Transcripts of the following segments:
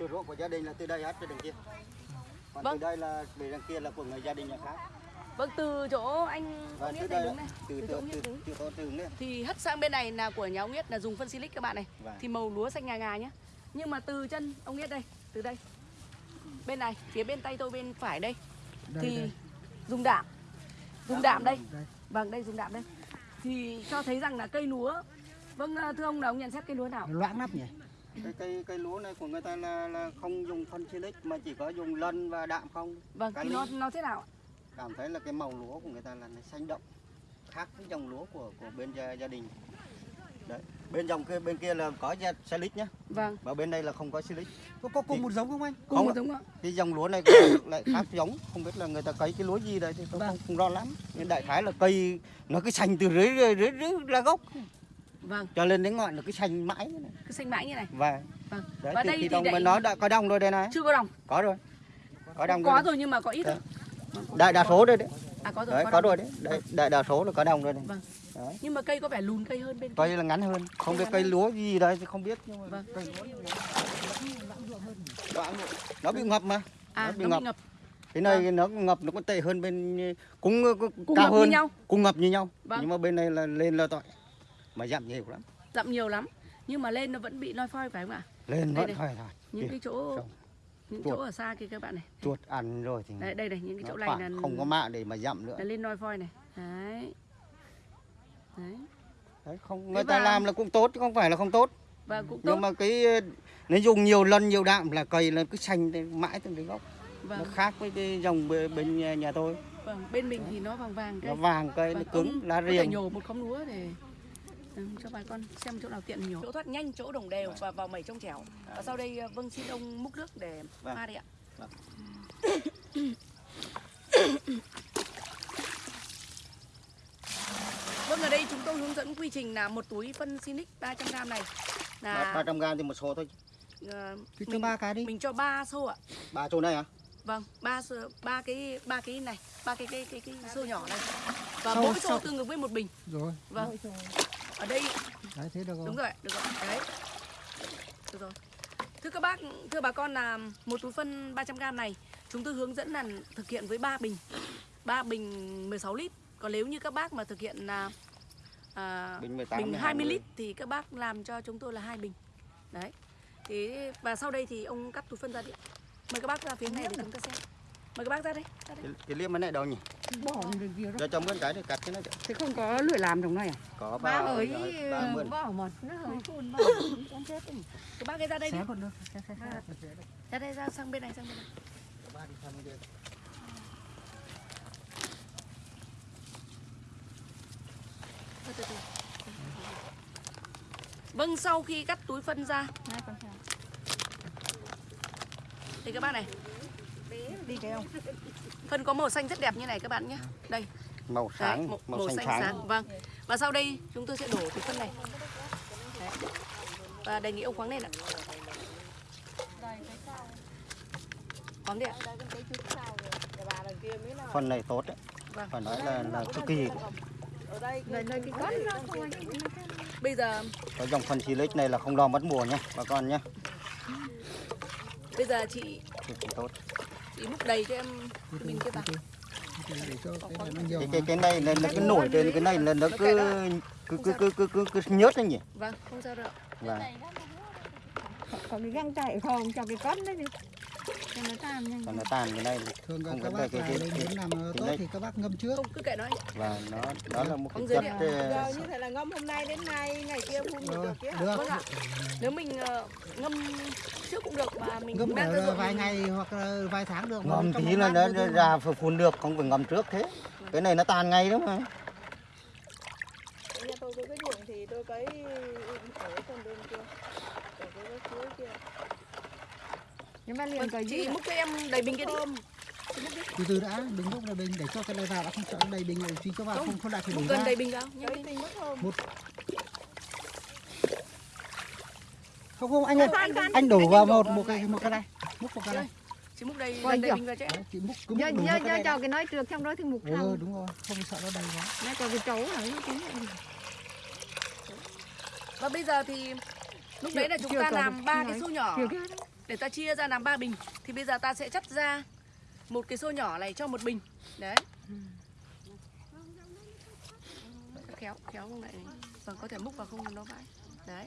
Từ ruộng của gia đình là từ đây hết tới đằng kia. Còn Vâng. từ đây là về đằng kia là của người gia đình nhà khác. Vâng, từ chỗ anh từ Nghĩa đây này đứng này, từ từ chỗ từ từ đứng. từ từ từ. Thì hất sang bên này là của nhà ông Nghĩa là dùng phân silic các bạn này. Vâng. Thì màu lúa xanh ngà ngà nhá. Nhưng mà từ chân ông Nghĩa đây, từ đây. Bên này, phía bên tay tôi bên phải đây Đây, thì đây. dùng đạm. Dùng đạm đây. Đây. Vâng, đây dùng đạm đây. Thì cho thấy rằng là cây lúa Vâng, thưa ông là ông nhận xét cây lúa nào? Nó loãng lắm nhỉ Cái cây cây lúa này của người ta là, là không dùng phân silic mà chỉ có dùng lân và đạm không. Vâng, thì ly. nó nó thế nào? ạ? Cảm thấy là cái màu lúa của người ta là nó xanh đậm khác với dòng lúa của của bên gia, gia đình. Đấy. Bên dòng kia bên kia là có silic nhá, Vâng, và bên đây là không có silic. Có, có cùng một giống không anh? cùng Không một giống ạ. cái dòng lúa này lại khác giống không biết là người ta cấy cái lúa gì đây thì tôi Vâng. không, không rõ lắm nhưng đại khái là cây nó cứ xanh từ dưới dưới, dưới, dưới là gốc Vâng, cho lên đến ngọn nó cứ xanh mãi này. cứ xanh mãi như này. và Vâng. đấy Và thì đây khi thì đồng mình nói đã có đồng rồi đây này Chưa có đồng. có rồi có đồng Có rồi rồi nhưng mà có ít thôi. đấy. đại đa số đây đấy À có rồi, đấy có, có rồi đấy đại, đại đa số là có đồng rồi đấy Vâng. Đấy. Nhưng mà cây có vẻ lùn cây hơn bên cây là ngắn hơn không biết cây lúa gì đây thì không biết nhưng mà Vâng. cây nó bị ngập mà À, nó bị nó ngập. ngập. cái này nó ngập nó còn tệ hơn bên cũng, cũng Cùng cao ngập như hơn nhau. cùng ngập như nhau Vâng. nhưng mà bên này là lên là tội mà giảm nhiều lắm Dặm nhiều lắm. Nhưng mà lên nó vẫn bị loi phoi phải không ạ? lên Đây vẫn đây. phải thôi Những Kìa, cái chỗ xong. những Chuột. chỗ ở xa kia các bạn này. chuột ăn rồi thì Đấy, đây này, những cái nó chỗ này là không có mạng để mà dặm nữa là lên loi phoi này. Đấy. Đấy. đấy không Thế người ta và- làm là cũng tốt chứ không phải là không tốt Và cũng tốt. nhưng mà cái nếu dùng nhiều lần nhiều đạm là cây là cứ xanh mãi từ đến gốc nó Vâng, khác với cái dòng bên, nhà, tôi vâng, bên mình thì nó vàng vàng cây. nó vàng cây nó Vâng, cứng lá riềng nhổ một khóm lúa để ừ, cho bà con xem chỗ nào tiện nhổ. Chỗ thoát nhanh, chỗ đồng đều và vào mẩy trong chẻo. Và sau đây vâng xin ông múc nước để Vâng. pha đi ạ. Vâng. Vâng, ở đây chúng tôi hướng dẫn quy trình là một túi phân Sinic 300g này là 300 gram thì một số thôi ờ, Thì cho mình, ba cái đi mình cho 3 xô ạ. ba chỗ này à Vâng, ba ba cái ba cái này, ba cái cái cái cái xô nhỏ này. Và Xô- mỗi xô xô. tương ứng với một bình. Rồi Vâng. Ở đây Đấy thế được đúng không? rồi, được rồi. Đấy. Được rồi. Thưa các bác, thưa bà con là một túi phân 300g này chúng tôi hướng dẫn là thực hiện với 3 bình. 3 bình 16 lít. Còn nếu như các bác mà thực hiện là à, bình 18 bình hay 20 lít thì các bác làm cho chúng tôi là hai bình. Đấy. Thế và sau đây thì ông cắt túi phân ra đi. Mời các bác ra phía này để chúng ta xem. Mời các bác ra đây. Ra đây. cái, cái liêm bên này đâu nhỉ Bỏ đi kia đó cho chồng con cái để cắt cái này Thế không có lưỡi làm trong này à? có ba ba hơi bỏ một nó hơi phun bỏ con chết Các bác ấy ra đây đi. Xé. Ra đây ra sang bên này sang bên này. ba đi sang bên kia. Vâng, sau khi cắt túi phân ra thì các bác này, đi kêu phân có màu xanh rất đẹp như này các bạn nhé. Đây, màu đấy, sáng màu, màu, màu xanh xanh sáng, sáng. Vâng. Và sau đây chúng tôi sẽ đổ túi phân này. Đấy. Và đề nghị ông khoáng lên ạ. Khoáng đi ạ. phần này tốt đấy Vâng. phải nói là là cực kỳ cái Bây giờ có dòng phân silic này là không lo mất mùa nhé bà con nhé bây giờ chị cực kỳ tốt chị múc đầy cho em cái bình kia vào. Cái cái cái cái này là nó cứ nổi trên cái này là nó cứ cứ cứ cứ cứ cứ, cứ nhớt đấy nhỉ? Vâng, không sao đâu. và có cái găng chạy không cho cái con đấy đi cho nó tan nhanh còn nó tàn cái này Thường không các bác cái cái cái, muốn làm cái tốt đấy. thì các bác ngâm trước Không cứ kệ nó và nó đó là một cái chất ờ, Giờ như thế là ngâm hôm nay đến nay, ngày kia phun được Rồi, được hả? được Vâng ạ. Nếu mình ờ, ngâm trước cũng được mà mình ngâm đang ruộng vài mình- ngày hoặc là vài tháng được ngâm tí là nó được ra phun được không phải ngâm trước thế cái này nó tàn ngay đó mà Nhà tôi có cái ruộng thì tôi cấy ở con bên kia, ở cái chuối kia. Nhưng mà liền cái gì chị múc cho em đầy bình kia đi. Từ từ đã đừng lúc này bình để cho cái này vào đã không sợ đầy bình rồi thì cho vào Không, không không lại phải Múc đổ gần ra. đầy bình mất thơm. không? Không anh ơi anh đổ vào một một cái một cái này múc một cái này Chị múc đầy gần đầy chưa? bình vào. Đấy, chị múc cứ múc một cho cái nói trước trong đó thì mục ừ đúng rồi không sợ nó đầy quá. Nó cho cái trấu nó tính Và bây giờ thì lúc đấy là chúng ta làm ba cái xô nhỏ. Để ta chia ra làm ba bình thì bây giờ ta sẽ chắt ra một cái xô nhỏ này cho một bình. Đấy. Khéo khéo không lại vâng có thể múc vào không nó vãi. Đấy.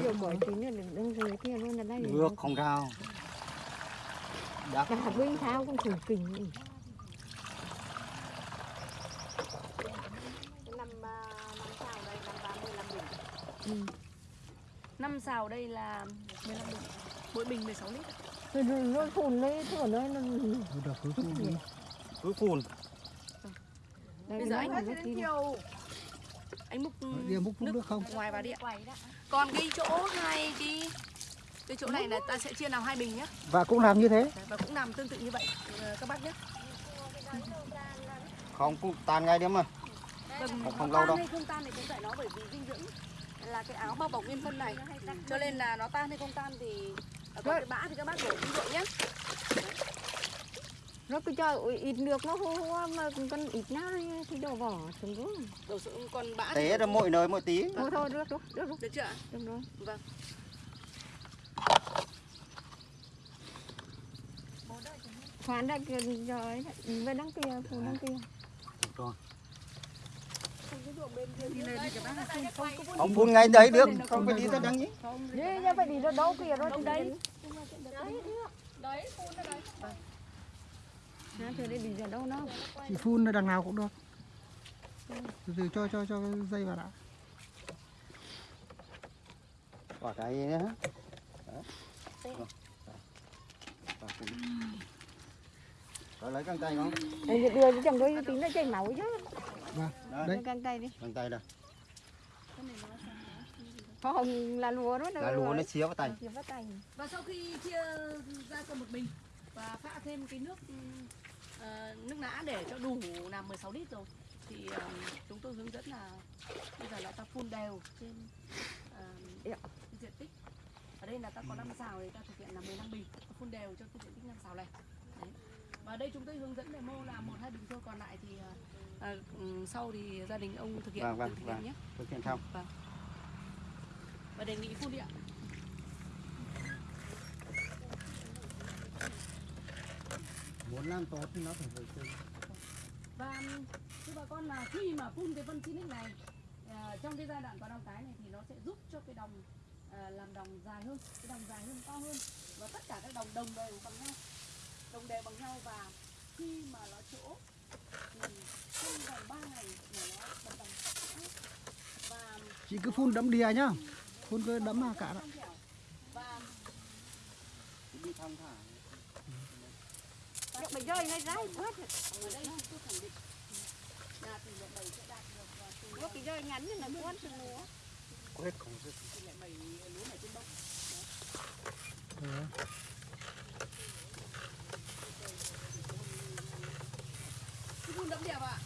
Điều khỏi tí nữa đừng đừng rồi kia luôn là đây. Được không sao. Đã cả binh thao cũng thử kình năm xào đây là 15 bình mỗi bình 16 lít Rồi rồi nó phun lấy thửa nó nó được cứ phun đi cứ phun. Đây, Bây giờ anh là rất đi anh múc đi múc nước không? ngoài vào đi ạ. Còn cái chỗ hai cái cái chỗ này là ta sẽ chia làm hai bình nhé và cũng làm như thế. Đấy, và cũng làm tương tự như vậy ờ, các bác nhé Không cũng tan ngay đấy mà. Vâng, Không- không lâu đâu. không tan thì cũng tại nó bởi vì dinh dưỡng là cái áo bao bọc nguyên phân này. Cho nên là nó tan hay không tan thì ở còn cái bã thì các bác đổ đi rượu nhé nó cứ cho ít nước nó hô hô mà con ít nào thì, đổ vỏ xuống xuống đổ xuống còn bã Tế ra mỗi nơi mỗi tí. thôi thôi được được được được. Được chưa được rồi. Vâng. Khoán đã kia rồi về đăng kia phụ đăng kia Rồi. Đây thì các bác không không có Ông phun ngay đấy được, không phải đi ra đằng nhỉ? đi ra phải đi ra đâu kia rồi thì đấy nó chưa đi đi ra đâu nó thì phun ở đằng nào cũng được từ từ cho cho cho cái dây vào đã Quả cái gì nữa. Đó. Rồi. Phun. Lấy căng tay không? Đưa cho chồng đôi tí nó chảy máu chứ vâng. Đấy, căng tay đi. Căng tay đây. không là lúa đó Là lúa nó xía vào tay. Chia vào tay. Và sau khi chia ra cho một bình và pha thêm cái nước ờ, nước nã để cho đủ làm 16 lít rồi thì ờ, chúng tôi hướng dẫn là bây giờ là ta phun đều trên cái diện tích. Ở đây là ta có 5 xào thì ta thực hiện là 15 bình. Ta phun đều cho cái diện tích 5 xào này. Đấy. và đây chúng tôi hướng dẫn demo là một hai bình thôi còn lại thì ờ, ừ, sau thì gia đình ông thực hiện Vâng, vâng, thực hiện vâng. nhé Thực hiện xong. vâng và đề nghị phun đi ạ Muốn làm tốt thì nó phải vệ sinh. Và thưa bà con là khi mà phun cái phân Sinic này à, trong cái giai đoạn có đồng cái này thì nó sẽ giúp cho cái đồng à, làm đồng dài hơn, cái đồng dài hơn, to hơn và tất cả các đồng đồng đều bằng nhau, đồng đều bằng nhau và khi mà nó chỗ thì trong vòng 3 ngày là nó đồng đồng và chị cứ phun đẫm đìa nhá phun cứ đẫm vào cả đó trong dẻo và Đi thong thả. Được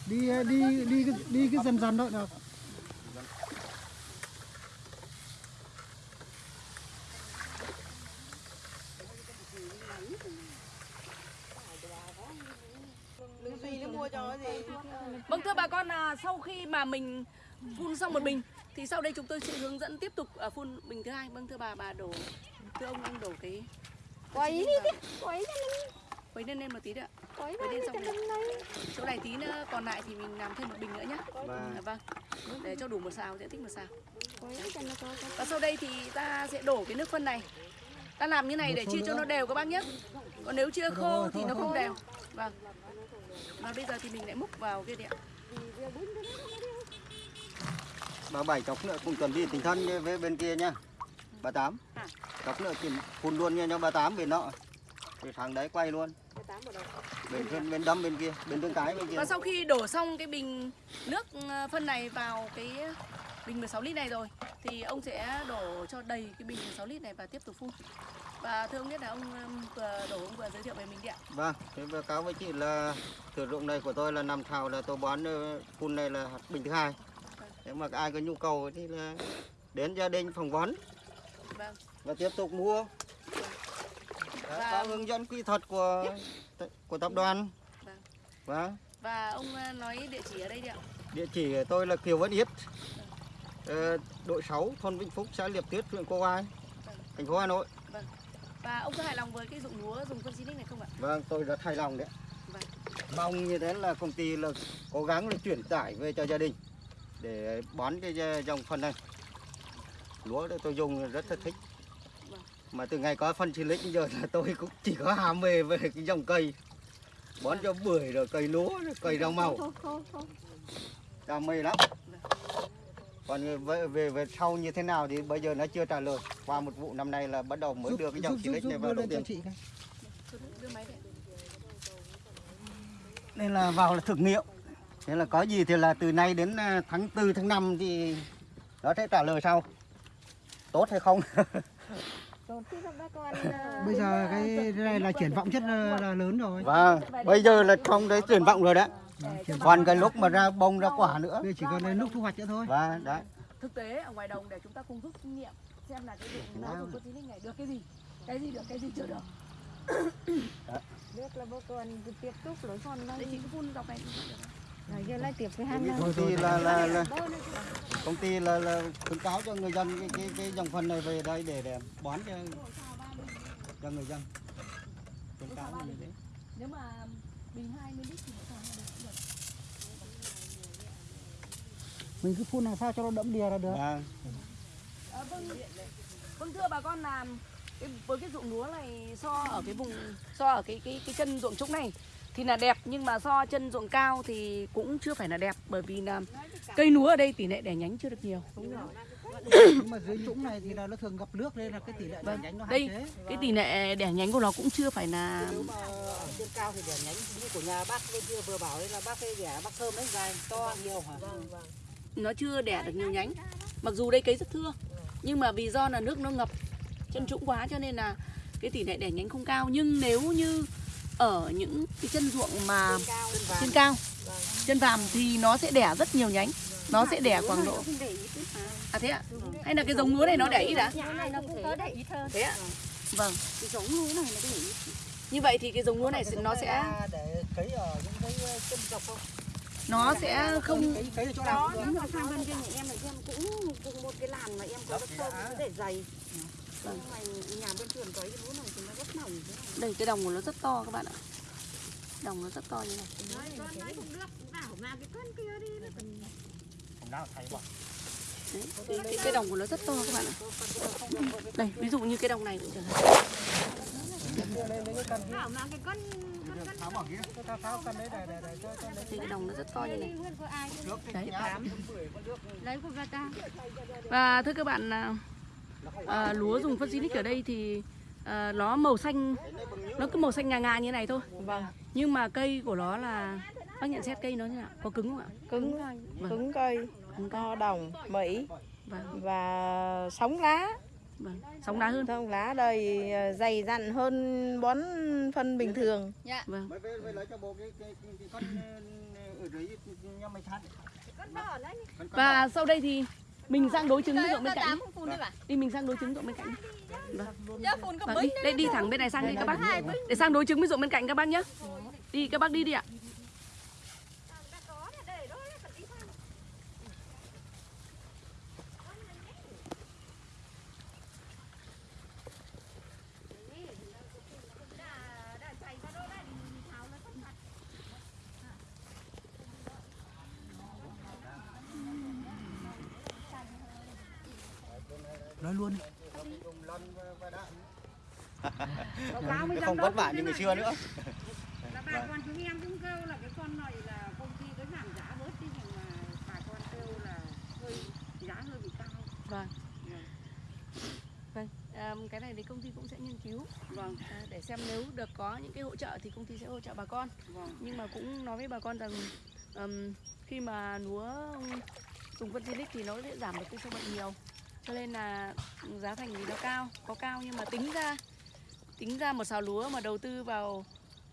đi đi đi cái- đi cái dần dần thôi được đừng suy nó mua cho cái gì Vâng thưa bà con là sau khi mà mình phun xong một bình thì sau đây chúng tôi sẽ hướng dẫn tiếp tục ở phun bình thứ hai. Vâng thưa bà bà đổ thưa ông ông đổ cái Quấy đi đi Quấy nó quấy lên lên một tí nữa. Ra lên đi xong lấy Chỗ này tí nữa còn lại thì mình làm thêm một bình nữa nhé. Và Vâng. Để cho đủ một xào diện tích một xào. Và sau đây thì ta sẽ đổ cái nước phân này. Ta làm như này để chia cho nó đều các bác nhé. Còn nếu chia khô thì nó không đều. Vâng. Và bây giờ thì mình lại múc vào kia đi ạ. bà bảy chọc nữa cùng chuẩn bị tinh thần như với bên kia nhá. Bà tám. À. Chọc nữa thì phun luôn nha cho bà tám bên nọ. Thì thằng đấy quay luôn. Bên bên, bên đâm bên kia, bên tương cái bên kia. Và sau khi đổ xong cái bình nước ờ, phân này vào cái bình 16 lít này rồi thì ông sẽ đổ cho đầy cái bình 16 lít này và tiếp tục phun. Và thưa ông biết là ông vừa đổ ông vừa giới thiệu về mình đi ạ. Vâng, thế báo cáo với chị là sử dụng này của tôi là nằm thảo là tôi bán ờ, phun này là bình thứ hai. Nếu mà ai có nhu cầu thì là đến gia đình phỏng vấn Vâng. và tiếp tục mua. Đấy, Và- có hướng dẫn kỹ thuật của của tập đoàn. Vâng. Vâng. Và ông ờ, nói địa chỉ ở đây đi ạ. Địa chỉ của tôi là Kiều Văn Yết, ờ, đội 6, thôn Vĩnh Phúc, xã Liệp Tuyết, huyện Cô Ai. thành phố Hà Nội. Và ông có hài lòng với cái dụng lúa dùng phân Sinic này không ạ? Vâng, tôi rất hài lòng đấy. Vâng. Mong như thế là công ty là cố gắng là chuyển tải về cho gia đình để bón cái dòng phân này. Lúa đó tôi dùng rất là thích. Mà từ ngày có phân Silic giờ là tôi cũng chỉ có ham mê về cái dòng cây. Bón cho bưởi rồi cây lúa rồi cây rau màu. Đam mê lắm. Còn về, về về sau như thế nào thì bây giờ nó chưa trả lời. Qua một vụ năm nay là bắt đầu mới đưa cái dòng giúp này vào máy đây. nên là vào là thực nghiệm. Nên là có gì thì là từ nay đến à, tháng 4 tháng 5 thì nó sẽ trả lời sau. Tốt hay không Con, à, bây giờ cái cái này là triển vọng rất là, là lớn rồi. Vâng bây giờ là trong đấy tuyển vọng rồi đấy. còn cái lúc mà ra bông ra quả nữa. Bây giờ chỉ còn đến lúc thu hoạch nữa thôi. Và đấy. Thực tế ở ngoài đồng để chúng ta cùng rút kinh nghiệm xem là cái dụng lúa dùng phân Sinic này được cái gì, cái gì được, cái gì chưa được. biết là bác con tiếp tục lối con Đây chị cứ phun dọc này. rồi giờ lại tiếp với Cái hàng công ty là là, là công ty là, là khuyến cáo cho người dân cái, cái, cái dòng phân này về đây để để bón cho cho người dân. Khuyến cáo như thế. Nếu mà bình 20 lít thì mình cứ phun làm sao cho nó đẫm đìa là được? Vâng À, vâng, vâng thưa bà con là cái, với cái ruộng lúa này so ở cái vùng so ở cái cái cái chân ruộng trũng này thì là đẹp nhưng mà so chân ruộng cao thì cũng chưa phải là đẹp bởi vì là cây lúa ở đây tỷ lệ đẻ nhánh chưa được nhiều. nhưng mà dưới trũng này thì là nó thường ngập nước nên là cái tỷ lệ đẻ Vâng. nhánh nó hạn Đây chế cái tỷ lệ đẻ nhánh của nó cũng chưa phải là nếu mà ở trên cao thì đẻ nhánh như của nhà bác bên kia vừa bảo đấy là bác cái đẻ bác thơm đấy dài to nhiều hả nó chưa đẻ được nhiều nhánh. Mặc dù đây cấy rất thưa nhưng mà vì do là nước nó ngập chân trũng quá cho nên là cái tỷ lệ đẻ nhánh không cao nhưng nếu như ở những cái chân ruộng mà trên cao. Chân vàm thì nó sẽ đẻ rất nhiều nhánh. Nó sẽ đẻ khoảng độ à thế ạ? Hay là cái giống lúa này nó đẻ ít này nó có hơn thế ạ? Vâng. Cái giống lúa này nó ít như vậy thì cái giống lúa này nó sẽ để cấy ở những cái chân dọc không nó sẽ không chỗ nào nhưng mà sang bên kia nhà em là em cũng cùng một cái làn mà em có đất sâu cứ để dày nhưng mà nhà bên trường cấy cái lúa này thì nó rất mỏng thế này. Đây cái đồng của nó rất to các bạn ạ. Đồng nó rất to như này. Con nói không được bảo mà cái con kia đi không nào thay bỏ Đấy, cái, cái, cái đồng của nó rất to các bạn ạ. Đây ví dụ như cái đồng này cũng chẳng hạn bảo mà cái con tháo bỏ kia. tháo tháo căn đấy để để để cho cho lấy. Thì cái đồng nó rất to như này. Đấy. nhá. lấy của người ta. Và thưa các bạn là à, lúa dùng phân Sinic ở đây thì à, nó màu xanh nó cứ màu xanh ngà ngà như này thôi. Vâng, Nhưng mà cây của nó là bác nhận xét cây nó như nào? Có cứng không ạ? cứng Vâng. cứng cây, Cứng cây. to đồng, mỹ Vâng, và sống lá. vâng. Sóng đá hơn. Sống lá đây ờ, dày dặn hơn bón phân bình thường. Vâng. Ờ, con con Và sau đây thì mình sang đối chứng với ruộng bên cạnh. Đi mình sang đối chứng ruộng bên cạnh. Vâng. Vâng, đi, đây đi thẳng bên này sang đi các bác. Để sang đối chứng với ruộng bên cạnh các bác nhé. Đi các bác đi đi ạ. Nói luôn Nó không vất vả như ngày xưa nữa là bà con chúng em cũng kêu là cái con này là công ty cái giảm giá bớt đi nhưng mà bà con kêu là hơi giá hơi bị cao Vâng. Vâng, à, cái này thì công ty cũng sẽ nghiên cứu vâng à, để xem nếu được có những cái hỗ trợ thì công ty sẽ hỗ trợ bà con. Vâng. Nhưng mà cũng nói với bà con rằng khi mà lúa dùng phân Silic thì nó sẽ giảm được cái sâu bệnh nhiều. Cho nên là giá thành thì nó cao, có cao nhưng mà tính ra tính ra một xào lúa mà đầu tư vào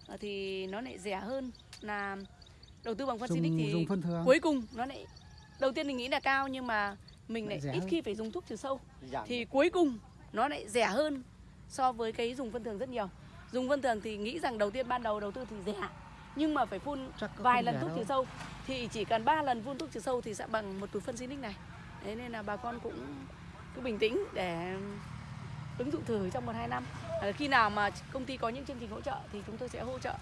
ờ, thì nó lại rẻ hơn. Là đầu tư bằng phân dùng thì dùng phân cuối cùng nó lại đầu tiên mình nghĩ là cao nhưng mà mình Lại lại ít hơn. khi phải dùng thuốc trừ sâu. Giảm thì cuối cùng nó lại rẻ hơn so với cái dùng phân thường rất nhiều. Dùng phân thường thì nghĩ rằng đầu tiên ban đầu đầu tư thì rẻ nhưng mà phải phun vài lần thuốc đâu. trừ sâu. Thì chỉ cần 3 lần phun thuốc trừ sâu thì sẽ bằng một túi phân Sinic này. Đấy nên là bà con cũng cứ bình tĩnh để ứng dụng thử trong một hai năm. À, khi nào mà công ty có những chương trình hỗ trợ thì chúng tôi sẽ hỗ trợ.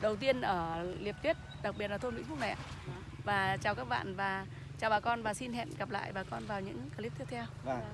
Đầu tiên ở liệp tuyết đặc biệt là thôn vĩnh phúc này ạ. Và chào các bạn và chào bà con và xin hẹn gặp lại bà con vào những clip tiếp theo. Vâng.